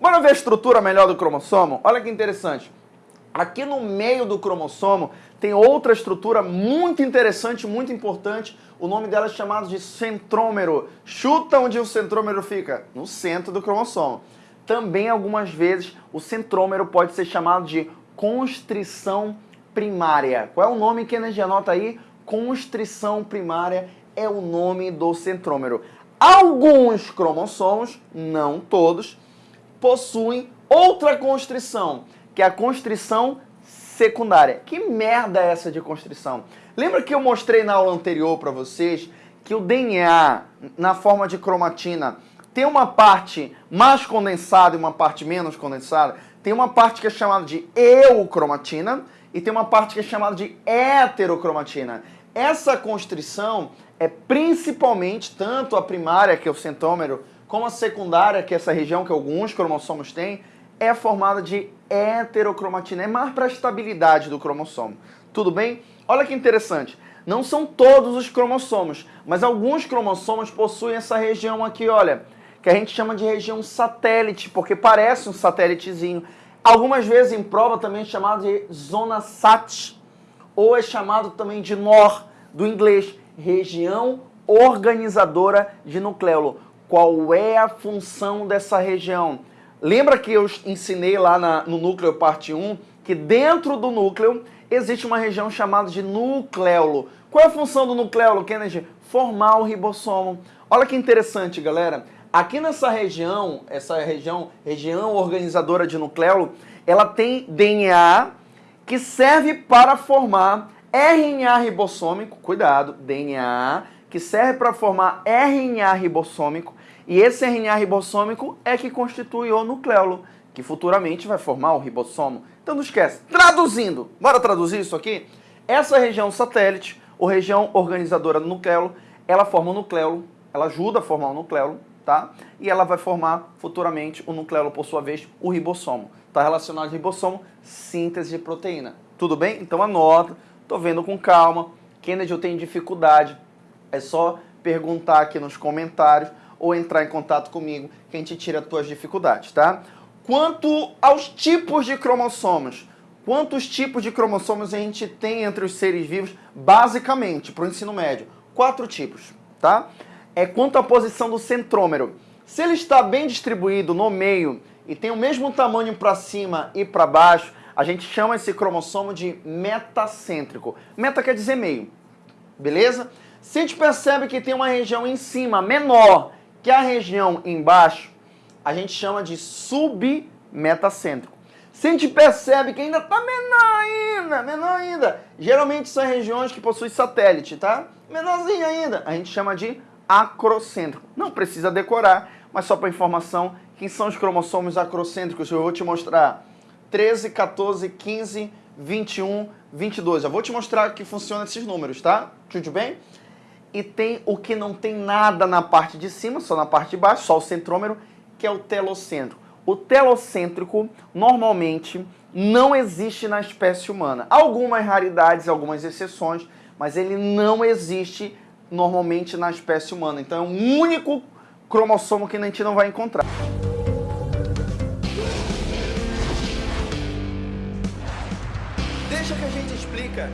Bora ver a estrutura melhor do cromossomo? Olha que interessante. Aqui no meio do cromossomo tem outra estrutura muito interessante, muito importante. O nome dela é chamado de centrômero. Chuta onde o centrômero fica? No centro do cromossomo. Também, algumas vezes, o centrômero pode ser chamado de constrição primária. Qual é o nome que a gente anota aí? Constrição primária é o nome do centrômero. Alguns cromossomos, não todos, possuem outra constrição, que é a constrição secundária. Que merda é essa de constrição? Lembra que eu mostrei na aula anterior para vocês que o DNA, na forma de cromatina, tem uma parte mais condensada e uma parte menos condensada? Tem uma parte que é chamada de eucromatina e tem uma parte que é chamada de heterocromatina. Essa constrição é principalmente tanto a primária, que é o centômero, como a secundária, que é essa região que alguns cromossomos têm, é formada de heterocromatina. É mais para a estabilidade do cromossomo. Tudo bem? Olha que interessante. Não são todos os cromossomos, mas alguns cromossomos possuem essa região aqui, olha, que a gente chama de região satélite, porque parece um satélitezinho. Algumas vezes em prova também é chamado de zona SAT, ou é chamado também de NOR, do inglês, região organizadora de nucleolo. Qual é a função dessa região? Lembra que eu ensinei lá na, no núcleo parte 1 que dentro do núcleo existe uma região chamada de nucleolo. Qual é a função do nucleolo, Kennedy? Formar o ribossomo. Olha que interessante, galera. Aqui nessa região, essa região, região organizadora de nucleolo, ela tem DNA que serve para formar RNA ribossômico, cuidado, DNA, que serve para formar RNA ribossômico, e esse RNA ribossômico é que constitui o nucleolo, que futuramente vai formar o ribossomo. Então não esquece. Traduzindo, bora traduzir isso aqui? Essa região satélite, ou região organizadora do nucleolo, ela forma o nucleolo, ela ajuda a formar o nucleolo, tá? E ela vai formar futuramente o nucleolo, por sua vez, o ribossomo. Está relacionado ao ribossomo, síntese de proteína. Tudo bem? Então anota, tô vendo com calma. Kennedy, eu tenho dificuldade. É só perguntar aqui nos comentários ou entrar em contato comigo que a gente tira as tuas dificuldades, tá? Quanto aos tipos de cromossomos, quantos tipos de cromossomos a gente tem entre os seres vivos, basicamente, para o ensino médio? Quatro tipos, tá? é quanto à posição do centrômero. Se ele está bem distribuído no meio e tem o mesmo tamanho para cima e para baixo, a gente chama esse cromossomo de metacêntrico. Meta quer dizer meio, beleza? Se a gente percebe que tem uma região em cima menor que a região embaixo, a gente chama de submetacêntrico. Se a gente percebe que ainda está menor ainda, menor ainda, geralmente são regiões que possuem satélite, tá? Menorzinho ainda, a gente chama de acrocêntrico. Não precisa decorar, mas só para informação, quem são os cromossomos acrocêntricos? Eu vou te mostrar 13, 14, 15, 21, 22. Eu vou te mostrar que funciona esses números, tá? Tudo bem? E tem o que não tem nada na parte de cima, só na parte de baixo, só o centrômero, que é o telocêntrico. O telocêntrico, normalmente, não existe na espécie humana. Algumas raridades, algumas exceções, mas ele não existe normalmente na espécie humana. Então é um único cromossomo que a gente não vai encontrar. Deixa que a gente explica